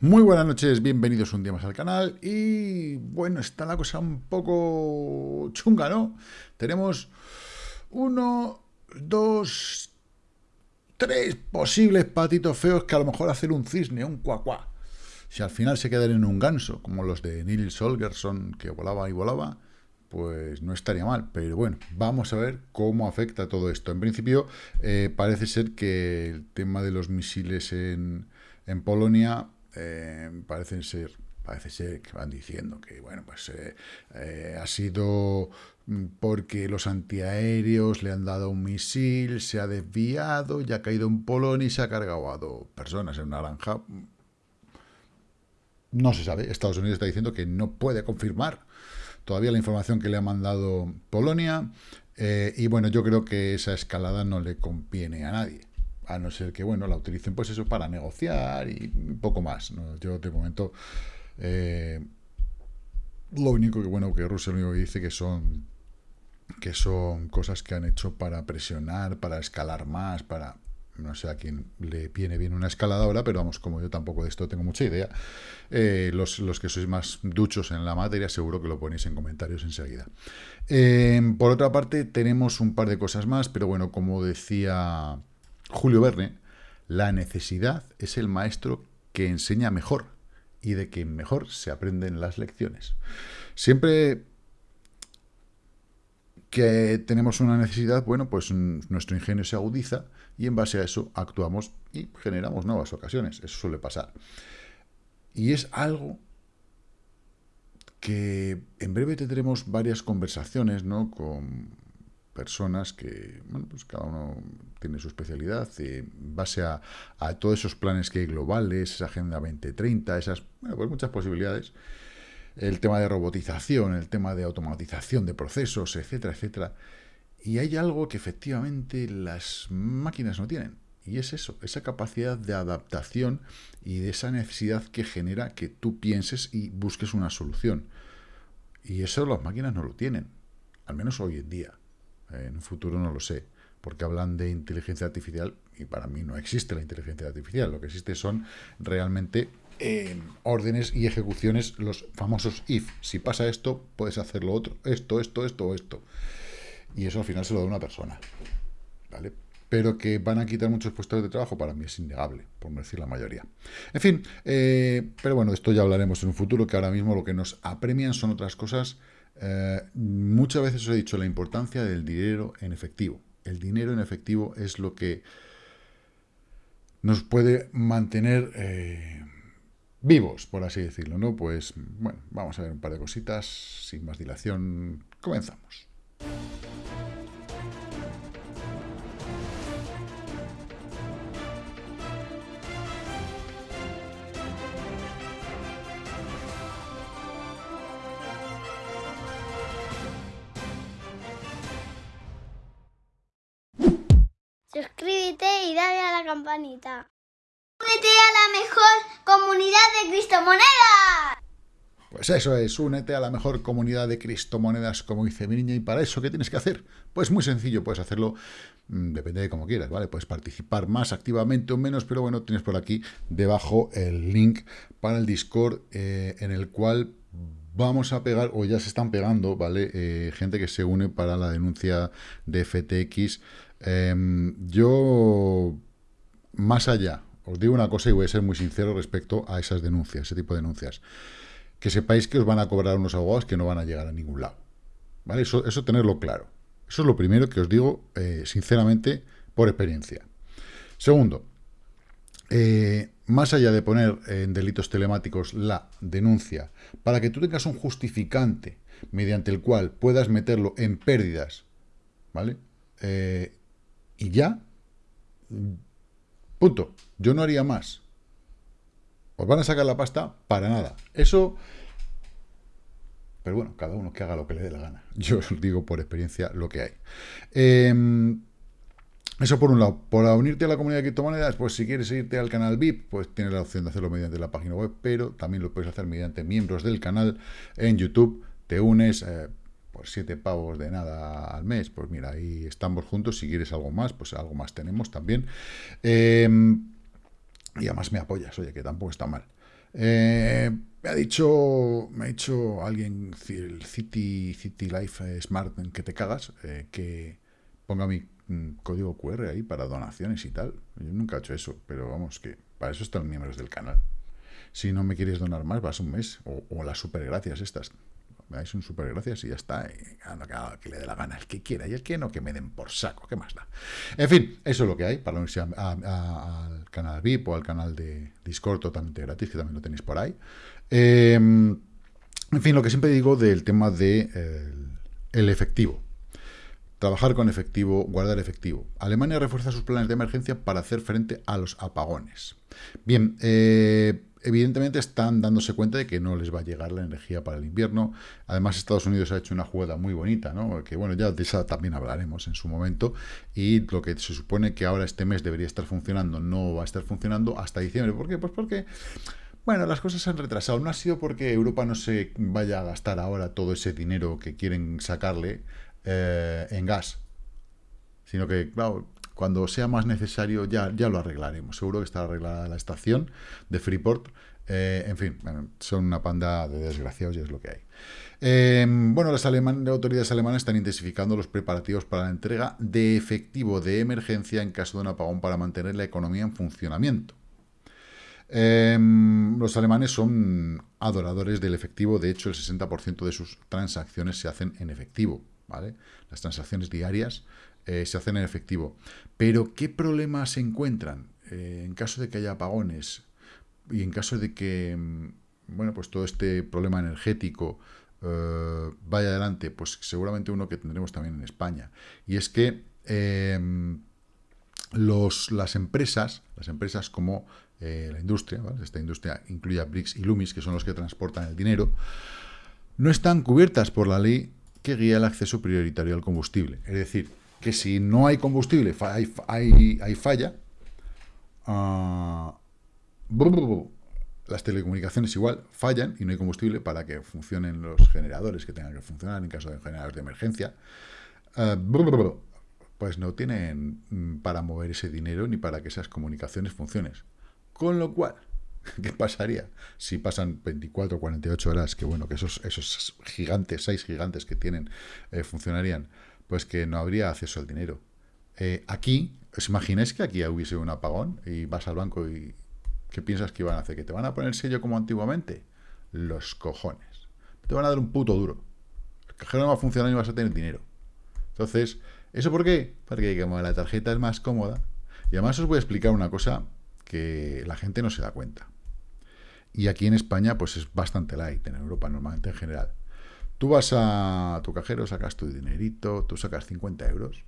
Muy buenas noches, bienvenidos un día más al canal y bueno, está la cosa un poco chunga, ¿no? Tenemos uno, dos, tres posibles patitos feos que a lo mejor hacen un cisne, un cuacuá. Si al final se quedan en un ganso, como los de Neil Solgerson, que volaba y volaba, pues no estaría mal. Pero bueno, vamos a ver cómo afecta todo esto. En principio, eh, parece ser que el tema de los misiles en Polonia eh, parecen ser parece ser que van diciendo que bueno pues eh, eh, ha sido porque los antiaéreos le han dado un misil, se ha desviado, ya ha caído en Polonia y se ha cargado a dos personas en naranja. No se sabe. Estados Unidos está diciendo que no puede confirmar todavía la información que le ha mandado Polonia. y bueno, yo creo que esa escalada no le conviene a nadie a no ser que, bueno, la utilicen pues eso para negociar y poco más. Yo de momento, eh, lo único que, bueno, que Rusia lo único que dice que son que son cosas que han hecho para presionar, para escalar más, para no sé a quién le viene bien una escaladora, pero vamos, como yo tampoco de esto tengo mucha idea, eh, los, que sois más duchos en la materia seguro que lo ponéis en comentarios enseguida. Eh, por otra parte, tenemos un par de cosas más, pero bueno, como decía Julio Verne, la necesidad es el maestro que enseña mejor y de quien mejor se aprenden las lecciones. Siempre que tenemos una necesidad, bueno, pues nuestro ingenio se agudiza y en base a eso actuamos y generamos nuevas ocasiones. Eso suele pasar. Y es algo que en breve tendremos varias conversaciones, ¿no? Con personas que, bueno, pues cada uno tiene su especialidad, y en base a, todos esos planes que hay globales, esa Agenda 2030, esas, bueno, pues muchas posibilidades, el tema de robotización, el tema de automatización de procesos, etcétera, etcétera. Y hay algo que efectivamente las máquinas no tienen, y es eso, esa capacidad de adaptación y de esa necesidad que genera que tú pienses y busques una solución. Y eso las máquinas no lo tienen, al menos hoy en día. En un futuro no lo sé, porque hablan de inteligencia artificial y para mí no existe la inteligencia artificial. Lo que existe son realmente eh, órdenes y ejecuciones, los famosos if. Si pasa esto, puedes hacer lo otro, esto, esto, esto esto. Y eso al final se lo da una persona. ¿Vale? Pero que van a quitar muchos puestos de trabajo, para mí es innegable, por no decir la mayoría. En fin, eh, pero bueno, esto ya hablaremos en un futuro, que ahora mismo lo que nos apremian son otras cosas eh, muchas veces os he dicho la importancia del dinero en efectivo. El dinero en efectivo es lo que nos puede mantener eh, vivos, por así decirlo, ¿no? Pues, bueno, vamos a ver un par de cositas, sin más dilación, comenzamos. Campanita. Únete a la mejor comunidad de Cristomonedas. Pues eso es, únete a la mejor comunidad de Cristomonedas, como dice mi niña, y para eso, ¿qué tienes que hacer? Pues muy sencillo, puedes hacerlo, mm, depende de cómo quieras, ¿vale? Puedes participar más activamente o menos, pero bueno, tienes por aquí debajo el link para el Discord, eh, en el cual vamos a pegar, o ya se están pegando, ¿vale? Eh, gente que se une para la denuncia de FTX Em, yo, más allá, os digo una cosa y voy a ser muy sincero respecto a esas denuncias, ese tipo de denuncias. Que sepáis que os van a cobrar unos abogados que no van a llegar a ningún lado. ¿Vale? Eso, tenerlo claro. Eso es lo primero que os digo, eh, sinceramente, por experiencia. Segundo, eh, más allá de poner en delitos telemáticos la denuncia, para que tú tengas un justificante mediante el cual puedas meterlo en pérdidas, ¿vale? Eh, y ya, punto. Yo no haría más. ¿Os van a sacar la pasta? Para nada. Eso... Pero bueno, cada uno que haga lo que le dé la gana. Yo os digo por experiencia lo que hay. Em, eso por un lado. Por unirte a la comunidad de criptomonedas, pues si quieres irte al canal VIP, pues tienes la opción de hacerlo mediante la página web, pero también lo puedes hacer mediante miembros del canal en YouTube. Te unes, eh, por siete pavos de nada al mes, pues mira, ahí estamos juntos, si quieres algo más, pues algo más tenemos también. Em, y además me apoyas, oye, que tampoco está mal. Eh, me ha dicho, me ha dicho alguien, el City, City Life Smart, que te cagas, eh, que ponga mi mm, código QR ahí para donaciones y tal. Yo nunca he hecho eso, pero vamos, que para eso están miembros del canal. Si no me quieres donar más, vas un mes, o, o las supergracias estas me dais un super gracias y ya está. Y que le dé la gana, el que quiera y el que no, que me den por saco, ¿qué más da? En fin, eso es lo que hay para unirse al canal VIP o al canal de Discord totalmente gratis, que también lo tenéis por ahí. Em, en fin, lo que siempre digo del tema de el efectivo. Trabajar con efectivo, guardar efectivo. Alemania refuerza sus planes de emergencia para hacer frente a los apagones. Bien, eh, evidentemente están dándose cuenta de que no les va a llegar la energía para el invierno. Además, Estados Unidos ha hecho una jugada muy bonita, ¿no? Que bueno, ya de esa también hablaremos en su momento. Y lo que se supone que ahora este mes debería estar funcionando, no va a estar funcionando hasta diciembre. ¿Por qué? Pues porque, bueno, las cosas se han retrasado. No ha sido porque Europa no se vaya a gastar ahora todo ese dinero que quieren sacarle eh, en gas. Sino que, claro, cuando sea más necesario ya, ya lo arreglaremos. Seguro que está arreglada la estación de Freeport. Eh, en fin, son una panda de desgraciados y es lo que hay. Em, bueno, las, autoridades alemanas están intensificando los preparativos para la entrega de efectivo de emergencia en caso de un apagón para mantener la economía en funcionamiento. Em, los alemanes son adoradores del efectivo, de hecho el 60% de sus transacciones se hacen en efectivo. Las transacciones diarias eh, se hacen en efectivo. Pero, ¿qué problemas se encuentran eh, en caso de que haya apagones y en caso de que, mm, bueno, pues todo este problema energético eh, vaya adelante? Pues seguramente uno que tendremos también en España. Y es que em, los, las empresas, las empresas como la industria, esta industria incluye a BRICS y Lumis, que son los que transportan el dinero, no están cubiertas por la ley que guía el acceso prioritario al combustible. Es decir, que si no hay combustible, hay, hay, falla, ah, las telecomunicaciones igual fallan y no hay combustible para que funcionen los generadores que tengan que funcionar en caso de generadores de emergencia, ah, pues no tienen mm, para mover ese dinero ni para que esas comunicaciones funcionen. Con lo cual, ¿qué pasaría si pasan 24 o 48 horas, que bueno, que esos, esos gigantes, seis gigantes que tienen, eh, funcionarían? Pues que no habría acceso al dinero. Eh, aquí, ¿os imagináis que aquí hubiese un apagón y vas al banco y ¿qué piensas que iban a hacer? ¿Que te van a poner sello como antiguamente? Los cojones. Te van a dar un puto duro. El cajero no va a funcionar y vas a tener dinero. Entonces, ¿eso por qué? Porque como la tarjeta es más cómoda. Y además os voy a explicar una cosa que la gente no se da cuenta. Y aquí en España, pues es bastante light, en Europa normalmente en general. Tú vas a tu cajero, sacas tu dinerito, tú sacas 50 euros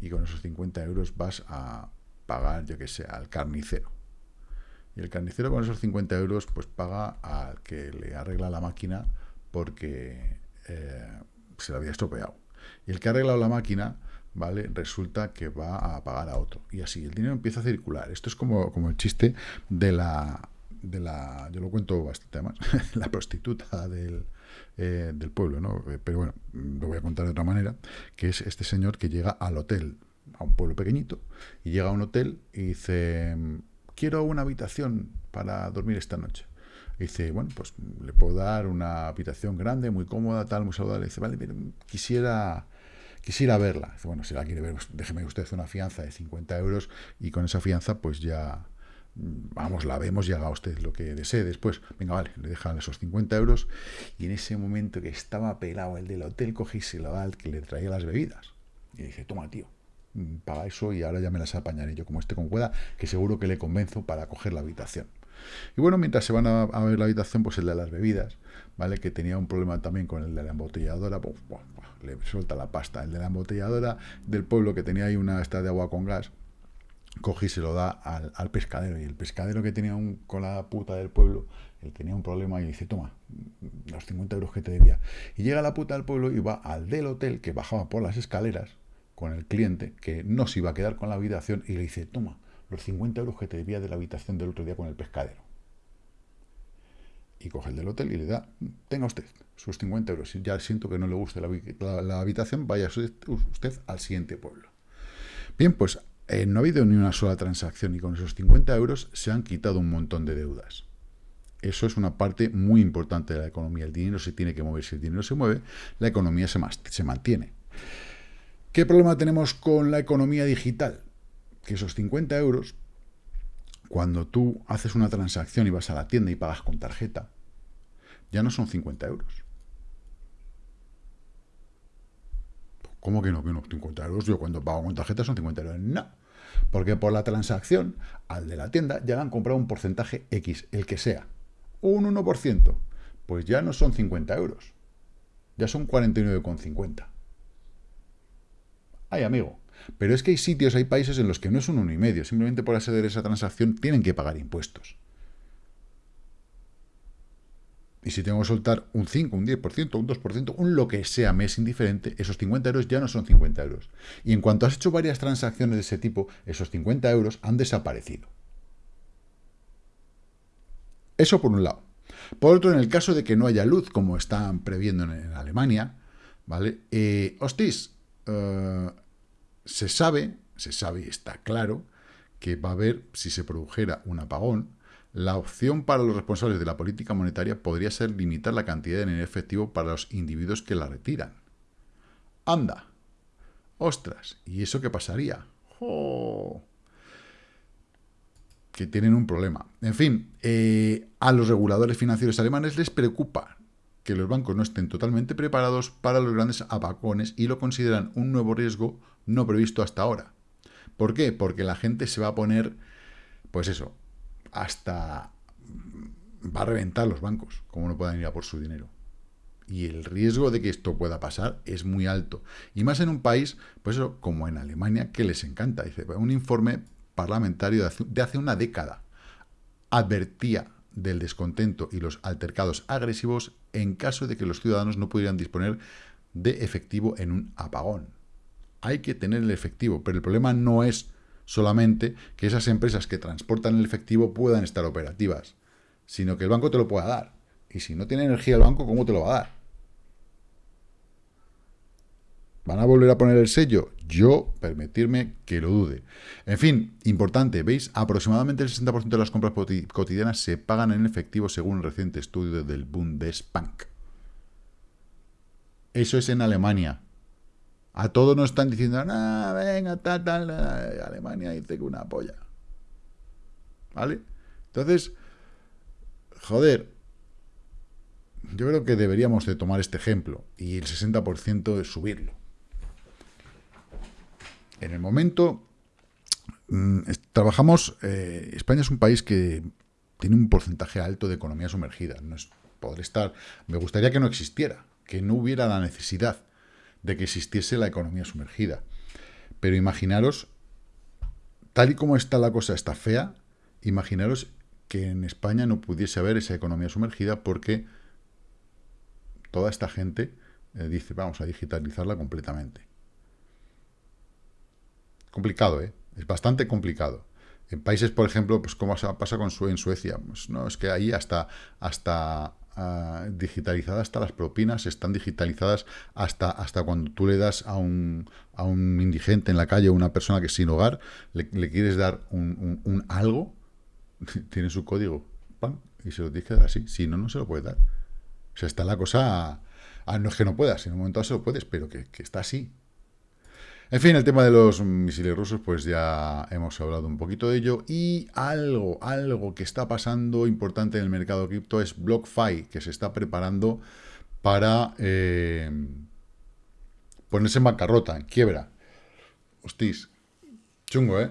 y con esos 50 euros vas a pagar, yo que sé, al carnicero. Y el carnicero con esos 50 euros pues paga al que le arregla la máquina porque eh, se la había estropeado. Y el que ha arreglado la máquina, ¿vale? Resulta que va a pagar a otro. Y así, el dinero empieza a circular. Esto es como, como el chiste de la, de la... Yo lo cuento bastante más. la prostituta del eh, del pueblo, ¿no? Eh, pero bueno, lo voy a contar de otra manera, que es este señor que llega al hotel, a un pueblo pequeñito, y llega a un hotel y dice, quiero una habitación para dormir esta noche. Y dice, bueno, pues le puedo dar una habitación grande, muy cómoda, tal, muy saludable. Y dice, vale, quisiera quisiera verla. Bueno, si la quiere ver, pues déjeme usted una fianza de 50 euros y con esa fianza pues ya, vamos, la vemos y haga usted lo que desee después. Venga, vale, le dejan esos 50 euros y en ese momento que estaba pelado el del hotel, cogí y se lo da al que le traía las bebidas. Y dice, toma, tío, mm, paga eso y ahora ya me las apañaré yo como este con cueda, que seguro que le convenzo para coger la habitación. Y bueno, mientras se van a, ver la habitación, pues el de las bebidas, ¿vale? Que tenía un problema también con el de la embotelladora, pues, le suelta la pasta. El de la embotelladora del pueblo que tenía ahí una esta de agua con gas, coge y se lo da al, pescadero. Y el pescadero que tenía un, con la puta del pueblo, él tenía un problema y dice, toma, los 50 euros que te debía. Y llega la puta del pueblo y va al del hotel que bajaba por las escaleras con el cliente, que no se iba a quedar con la habitación, y le dice, toma, los 50 euros que te debía de la habitación del otro día con el pescadero. Y coge el del hotel y le da, tenga usted sus 50 euros. Ya siento que no le guste la, habitación, vaya usted al siguiente pueblo. Bien, pues eh, no ha habido ni una sola transacción y con esos 50 euros se han quitado un montón de deudas. Eso es una parte muy importante de la economía. El dinero se tiene que mover. Si el dinero se mueve, la economía se, se mantiene. ¿Qué problema tenemos con la economía digital? Que esos 50 euros, cuando tú haces una transacción y vas a la tienda y pagas con tarjeta, ya no son 50 euros. ¿Cómo que no? Que no, 50 euros. Yo cuando pago con tarjeta son 50 euros. No. Porque por la transacción, al de la tienda, ya han comprado un porcentaje X, el que sea. Un 1%. Pues ya no son 50 euros. Ya son 49,50. Ay, amigo. Pero es que hay sitios, hay países en los que no es un 1,5. Simplemente por hacer esa transacción tienen que pagar impuestos. Y si tengo que soltar un 5, un 10%, un 2%, un lo que sea, me es indiferente, esos 50 euros ya no son 50 euros. Y en cuanto has hecho varias transacciones de ese tipo, esos 50 euros han desaparecido. Eso por un lado. Por otro, en el caso de que no haya luz, como están previendo en Alemania, ¿vale? Eh, hostis, eh, se sabe, se sabe y está claro, que va a haber, si se produjera un apagón, la opción para los responsables de la política monetaria podría ser limitar la cantidad de dinero efectivo para los individuos que la retiran. ¡Anda! ¡Ostras! ¿Y eso qué pasaría? Que tienen un problema. En fin, eh, a los reguladores financieros alemanes les preocupa que los bancos no estén totalmente preparados para los grandes apagones y lo consideran un nuevo riesgo no previsto hasta ahora. ¿Por qué? Porque la gente se va a poner, pues eso, hasta va a reventar los bancos, como no puedan ir a por su dinero. Y el riesgo de que esto pueda pasar es muy alto. Y más en un país, pues eso, como en Alemania, que les encanta. Dice, un informe parlamentario de hace una década advertía del descontento y los altercados agresivos en caso de que los ciudadanos no pudieran disponer de efectivo en un apagón. Hay que tener el efectivo, pero el problema no es solamente que esas empresas que transportan el efectivo puedan estar operativas, sino que el banco te lo pueda dar. Y si no tiene energía el banco, ¿cómo te lo va a dar? ¿Van a volver a poner el sello? Yo, permitirme que lo dude. En fin, importante, ¿veis? Aproximadamente el 60% de las compras cotidianas se pagan en efectivo según un reciente estudio del Bundesbank. Eso es en Alemania. A todos nos están diciendo, ah, venga, tal, tal, Alemania dice que una polla. ¿Vale? Entonces, joder, yo creo que deberíamos de tomar este ejemplo y el 60% de subirlo. En el momento, mm, trabajamos, eh, España es un país que tiene un porcentaje alto de economía sumergida. No es, podría estar, me gustaría que no existiera, que no hubiera la necesidad de que existiese la economía sumergida. Pero imaginaros, tal y como está la cosa, está fea, imaginaros que en España no pudiese haber esa economía sumergida porque toda esta gente eh, dice, vamos a digitalizarla completamente. Complicado, ¿eh? Es bastante complicado. En países, por ejemplo, pues como pasa con en Suecia, pues no, es que ahí hasta, hasta digitalizadas hasta las propinas, están digitalizadas hasta, hasta cuando tú le das a un, a un indigente en la calle o una persona que es sin hogar, le, quieres dar un, algo, tiene su código, y se lo tienes que dar así, si no, no se lo puede dar. O sea, está la cosa, ah, no es que no puedas, en un momento se lo puedes, pero que, que está así, en fin, el tema de los misiles rusos, pues ya hemos hablado un poquito de ello. Y algo, algo que está pasando importante en el mercado cripto es BlockFi, que se está preparando para eh, ponerse en bancarrota, en quiebra. Hostis, chungo, ¿eh?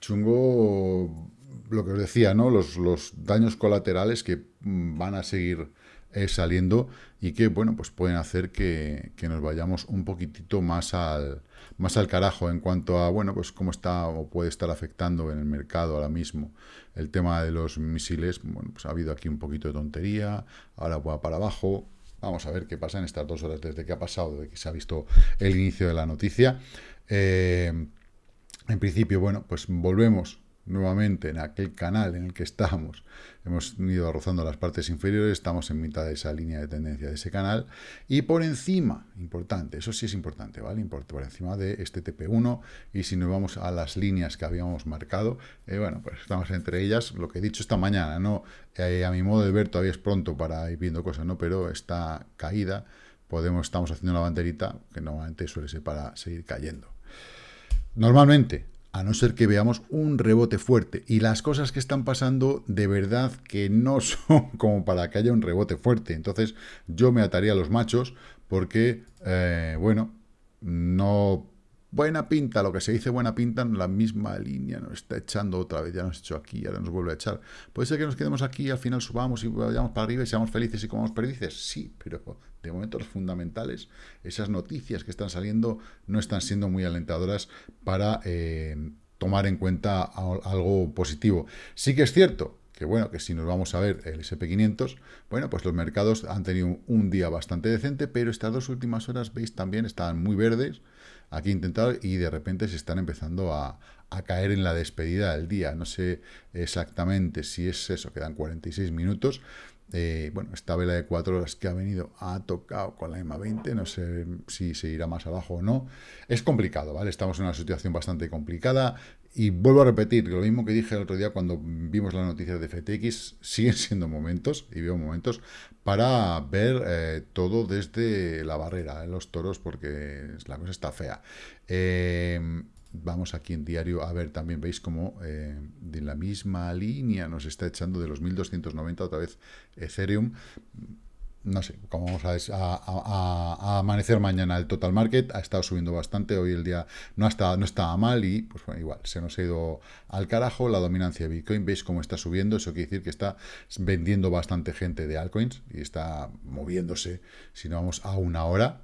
Chungo lo que os decía, ¿no? Los, daños colaterales que van a seguir eh, saliendo y que, bueno, pues pueden hacer que nos vayamos un poquitito más al más al carajo en cuanto a, bueno, pues cómo está o puede estar afectando en el mercado ahora mismo el tema de los misiles. Bueno, pues ha habido aquí un poquito de tontería, ahora va para abajo. Vamos a ver qué pasa en estas dos horas desde que ha pasado, desde que se ha visto el inicio de la noticia. Eh, en principio, bueno, pues volvemos nuevamente en aquel canal en el que estamos, hemos ido rozando las partes inferiores, estamos en mitad de esa línea de tendencia de ese canal, y por encima, importante, eso sí es importante, ¿vale? Por encima de este TP1, y si nos vamos a las líneas que habíamos marcado, eh, bueno, pues estamos entre ellas, lo que he dicho esta mañana, ¿no? Eh, a mi modo de ver todavía es pronto para ir viendo cosas, ¿no? Pero esta caída, podemos, estamos haciendo una banderita que normalmente suele ser para seguir cayendo. Normalmente, a no ser que veamos un rebote fuerte. Y las cosas que están pasando de verdad que no son como para que haya un rebote fuerte. Entonces yo me ataría a los machos porque, eh, bueno, no... Buena pinta, lo que se dice buena pinta, la misma línea nos está echando otra vez, ya nos hecho aquí, ahora nos vuelve a echar. Puede ser que nos quedemos aquí, al final subamos y vayamos para arriba y seamos felices y comamos perdices, sí, pero de momento los fundamentales, esas noticias que están saliendo no están siendo muy alentadoras para eh, tomar en cuenta algo positivo. Sí que es cierto que bueno, que si nos vamos a ver el SP500, bueno, pues los mercados han tenido un día bastante decente, pero estas dos últimas horas, veis, también estaban muy verdes, aquí intentado, y de repente se están empezando a, a caer en la despedida del día. No sé exactamente si es eso, quedan 46 minutos, eh, bueno, esta vela de 4 horas que ha venido ha tocado con la EMA 20, no sé si se irá más abajo o no. Es complicado, ¿vale? Estamos en una situación bastante complicada y vuelvo a repetir, lo mismo que dije el otro día cuando vimos las noticias de FTX, siguen siendo momentos, y veo momentos, para ver eh, todo desde la barrera, en los toros, porque la cosa está fea. Eh, Vamos aquí en diario a ver, también veis como eh, de la misma línea nos está echando de los 1290 otra vez Ethereum. No sé cómo vamos a, amanecer mañana el total market. Ha estado subiendo bastante. Hoy el día no, está, no estaba mal y, pues bueno, igual, se nos ha ido al carajo la dominancia de Bitcoin. Veis cómo está subiendo. Eso quiere decir que está vendiendo bastante gente de altcoins y está moviéndose. Si no vamos a una hora,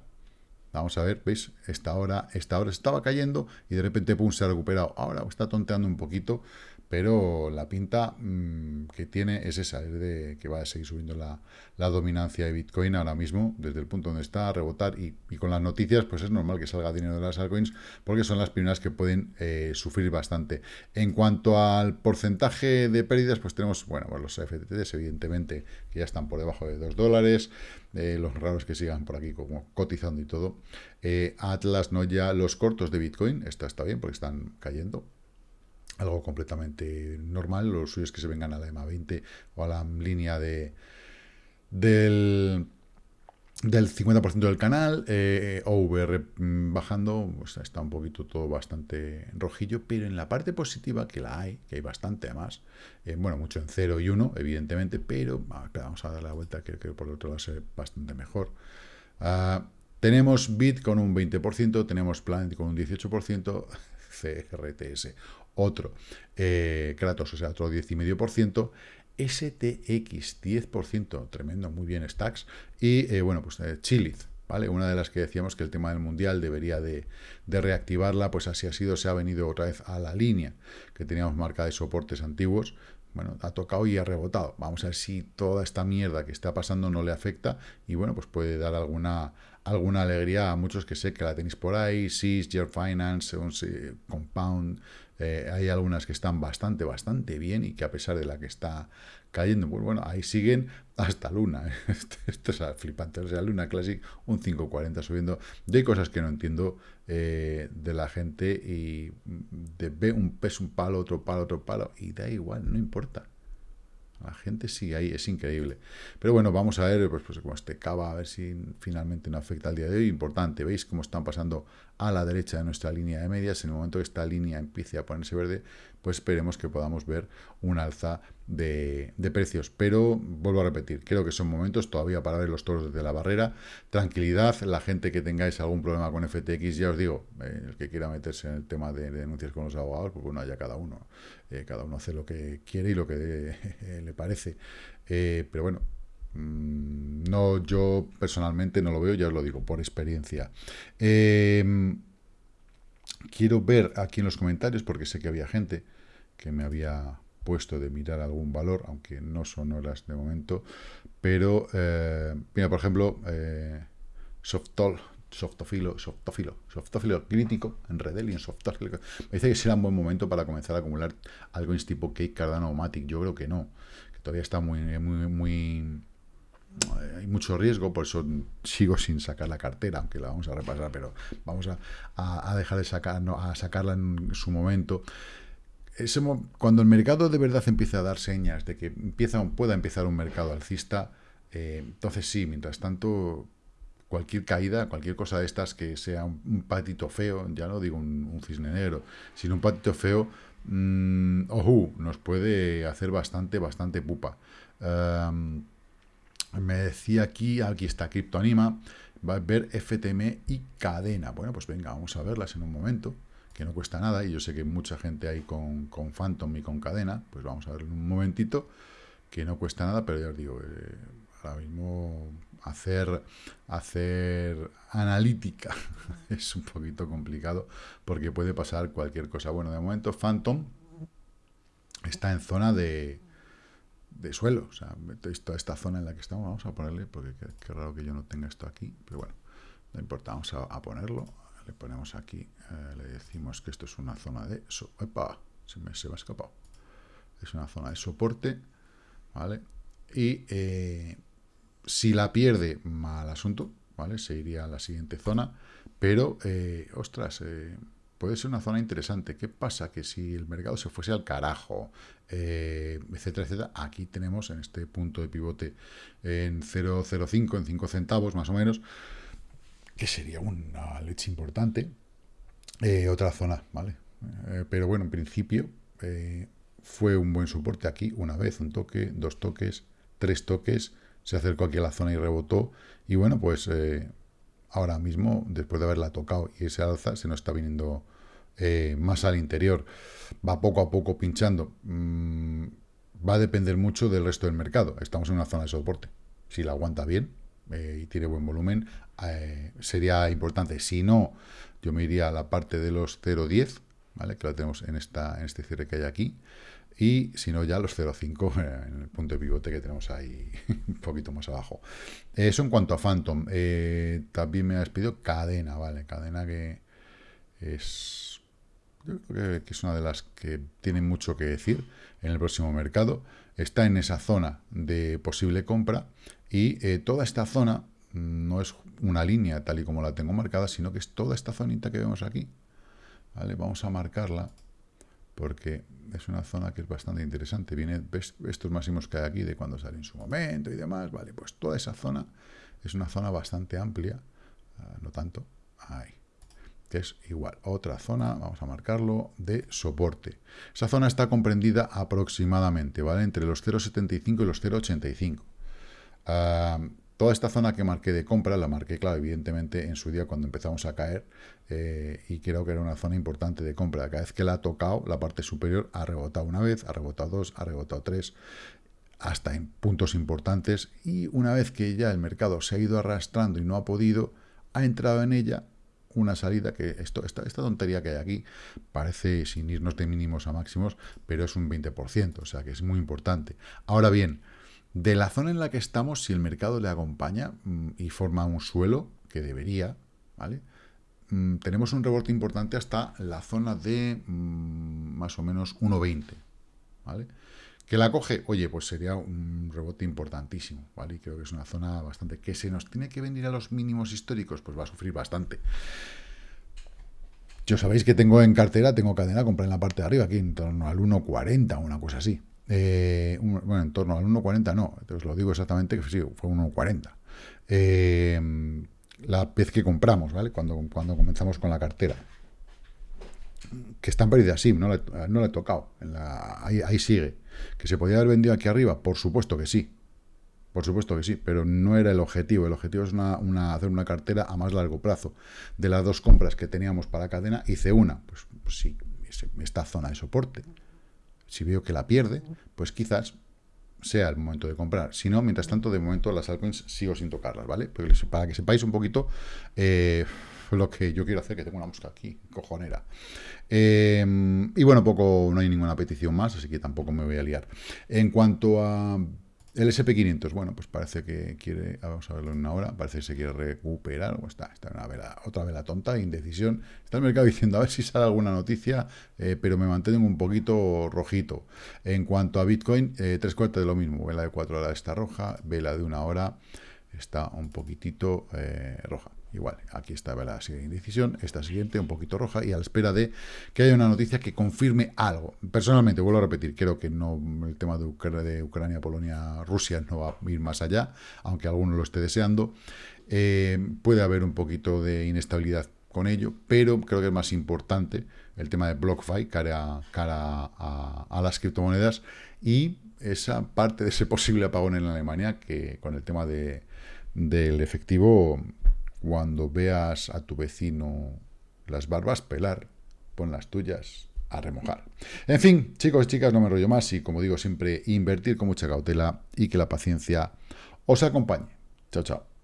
Vamos a ver, ¿veis? Esta hora, esta hora estaba cayendo y de repente pum, se ha recuperado. Ahora está tonteando un poquito, pero la pinta mm, que tiene es esa, es de que va a seguir subiendo la, dominancia de Bitcoin ahora mismo, desde el punto donde está, a rebotar, y, con las noticias, pues es normal que salga dinero de las altcoins, porque son las primeras que pueden eh, sufrir bastante. En cuanto al porcentaje de pérdidas, pues tenemos, bueno, pues los FTTs, evidentemente, que ya están por debajo de 2 dólares, los raros que sigan por aquí como cotizando y todo. Eh, Atlas, no ya los cortos de Bitcoin, esto está bien porque están cayendo, algo completamente normal. Lo suyo es que se vengan a la EMA 20 o a la línea de del, del 50% del canal, eh, OVR mm, bajando, pues está un poquito todo bastante rojillo, pero en la parte positiva, que la hay, que hay bastante además, eh, bueno, mucho en 0 y 1, evidentemente, pero vamos a dar la vuelta, creo que por el otro va a ser bastante mejor. Uh, tenemos Bit con un 20%, tenemos Planet con un 18%, CRTS otro eh, Kratos, o sea, otro 10,5%, STX 10%, tremendo, muy bien Stacks, y eh, bueno, pues eh, ¿vale? Una de las que decíamos que el tema del Mundial debería de, reactivarla, pues así ha sido, se ha venido otra vez a la línea que teníamos marcada de soportes antiguos, bueno, ha tocado y ha rebotado. Vamos a ver si toda esta mierda que está pasando no le afecta y bueno, pues puede dar alguna, alguna alegría a muchos que sé que la tenéis por ahí, SIS, Year Finance, Compound, eh, hay algunas que están bastante, bastante bien y que a pesar de la que está cayendo, pues bueno, ahí siguen hasta Luna. Esto es flipante. O sea, Luna Classic, un 540 subiendo. Yo hay cosas que no entiendo eh, de la gente y de, ve un peso, un palo, otro palo, otro palo, y da igual, no importa. La gente sí, ahí es increíble. Pero bueno, vamos a ver, pues, pues como este cava, a ver si finalmente no afecta al día de hoy. Importante, ¿veis cómo están pasando a la derecha de nuestra línea de medias? En el momento que esta línea empiece a ponerse verde, pues esperemos que podamos ver un alza de, precios. Pero, vuelvo a repetir, creo que son momentos todavía para ver los toros desde la barrera. Tranquilidad, la gente que tengáis algún problema con FTX, ya os digo, eh, el que quiera meterse en el tema de, denuncias con los abogados, pues bueno, ya cada uno. Eh, cada uno hace lo que quiere y lo que le parece. Eh, pero bueno, mm, no, yo personalmente no lo veo, ya os lo digo, por experiencia. quiero ver aquí en los comentarios, porque sé que había gente que me había puesto de mirar algún valor, aunque no son horas de momento, pero, eh, mira, por ejemplo, eh, Softol softofilo, softofilo, softofilo crítico en Redel y en softofilo. Me dice que será un buen momento para comenzar a acumular algo en tipo Cake, Cardano o Matic. Yo creo que no, todavía está muy, muy, muy, hay mucho riesgo, por eso sigo sin sacar la cartera, aunque la vamos a repasar, pero vamos a, a, dejar de sacar, a sacarla en su momento. Ese, cuando el mercado de verdad empieza a dar señas de que empieza, pueda empezar un mercado alcista, eh, entonces sí, mientras tanto, cualquier caída, cualquier cosa de estas que sea un, patito feo, ya no digo un, cisne negro, sino un patito feo, mmm, ojo, nos puede hacer bastante, bastante pupa. me decía aquí, aquí está Criptoanima, va a ver FTM y cadena. Bueno, pues venga, vamos a verlas en un momento, que no cuesta nada, y yo sé que mucha gente hay con, con Phantom y con cadena, pues vamos a ver en un momentito, que no cuesta nada, pero ya os digo, eh, ahora mismo hacer, hacer analítica es un poquito complicado porque puede pasar cualquier cosa. Bueno, de momento Phantom está en zona de, de suelo, o sea, toda esta zona en la que estamos, vamos a ponerle, porque qué, raro que yo no tenga esto aquí, pero bueno, no importa, vamos a, ponerlo, le ponemos aquí, eh, le decimos que esto es una zona de... So Se me, se me ha escapado. Es una zona de soporte, ¿vale? Y eh, si la pierde, mal asunto, ¿vale? Se iría a la siguiente zona, pero, eh, ostras, eh, puede ser una zona interesante. ¿Qué pasa? Que si el mercado se fuese al carajo, eh, etcétera, etcétera, aquí tenemos en este punto de pivote en 0,05, en 5 centavos más o menos, que sería una leche importante. otra zona, ¿vale? pero bueno, en principio fue un buen soporte aquí, una vez, un toque, dos toques, tres toques, se acercó aquí a la zona y rebotó. Y bueno, pues eh, ahora mismo, después de haberla tocado y ese alza, se nos está viniendo eh, más al interior. Va poco a poco pinchando. Mm, va a depender mucho del resto del mercado. Estamos en una zona de soporte. Si la aguanta bien eh, y tiene buen volumen, sería importante. Si no, yo me iría a la parte de los 0.10, que la tenemos en, este cierre que hay aquí y si no ya los 0,5 eh, en el punto de pivote que tenemos ahí un poquito más abajo. Eso en cuanto a Phantom. Eh, también me has pedido cadena, ¿vale? Cadena que es, yo creo que es una de las que tiene mucho que decir en el próximo mercado. Está en esa zona de posible compra y eh, toda esta zona no es una línea tal y como la tengo marcada, sino que es toda esta zonita que vemos aquí. ¿Vale? Vamos a marcarla porque es una zona que es bastante interesante. Viene estos máximos que hay aquí de cuando sale en su momento y demás. Vale, pues toda esa zona es una zona bastante amplia, ah, no tanto, ahí, que es igual. Otra zona, vamos a marcarlo, de soporte. Esa zona está comprendida aproximadamente, ¿vale? Entre los 0,75 y los 0,85. Toda esta zona que marqué de compra, la marqué, claro, evidentemente en su día cuando empezamos a caer, eh, y creo que era una zona importante de compra. Cada vez que la ha tocado, la parte superior ha rebotado una vez, ha rebotado dos, ha rebotado tres, hasta en puntos importantes, y una vez que ya el mercado se ha ido arrastrando y no ha podido, ha entrado en ella una salida que esta, esta tontería que hay aquí parece sin irnos de mínimos a máximos, pero es un 20%, o sea que es muy importante. Ahora bien, de la zona en la que estamos, si el mercado le acompaña mm, y forma un suelo, que debería, ¿vale? Mm, tenemos un rebote importante hasta la zona de mm, más o menos 1.20, ¿vale? Que la coge, oye, pues sería un rebote importantísimo, ¿vale? Y creo que es una zona bastante... Que se nos tiene que venir a los mínimos históricos, pues va a sufrir bastante. Yo sabéis que tengo en cartera, tengo cadena comprar en la parte de arriba, aquí en torno al 1.40, una cosa así. Eh, bueno, en torno al 1.40 no, entonces lo digo exactamente que sí, fue 1.40. Eh, la vez que compramos, ¿vale? Cuando, cuando comenzamos con la cartera. Que está en pérdida, sí, no le, no le he tocado. ahí, sigue. ¿Que se podía haber vendido aquí arriba? Por supuesto que sí. Por supuesto que sí, pero no era el objetivo. El objetivo es hacer una cartera a más largo plazo. De las dos compras que teníamos para cadena, hice una. Pues, pues sí, esta zona de soporte si veo que la pierde, pues quizás sea el momento de comprar. Si no, mientras tanto, de momento las altcoins sigo sin tocarlas, ¿vale? para que sepáis un poquito eh, lo que yo quiero hacer, que tengo una mosca aquí, cojonera. Em, y bueno, poco, no hay ninguna petición más, así que tampoco me voy a liar. En cuanto a El SP500, bueno, pues parece que quiere, vamos a verlo en una hora, parece que se quiere recuperar, o está, está en una vela, otra vela tonta, indecisión. Está el mercado diciendo a ver si sale alguna noticia, eh, pero me mantengo un poquito rojito. En cuanto a Bitcoin, eh, tres cuartos de lo mismo, vela de cuatro horas está roja, vela de una hora está un poquitito eh, roja. Igual, aquí está la siguiente indecisión, esta siguiente un poquito roja y a la espera de que haya una noticia que confirme algo. Personalmente, vuelvo a repetir, creo que no el tema de, Ucrania, Polonia, Rusia no va a ir más allá, aunque alguno lo esté deseando. Eh, puede haber un poquito de inestabilidad con ello, pero creo que es más importante el tema de BlockFi cara, cara a, las criptomonedas y esa parte de ese posible apagón en Alemania que con el tema de, del efectivo cuando veas a tu vecino las barbas pelar, pon las tuyas a remojar. En fin, chicos y chicas, no me rollo más y como digo siempre, invertir con mucha cautela y que la paciencia os acompañe. Chao, chao.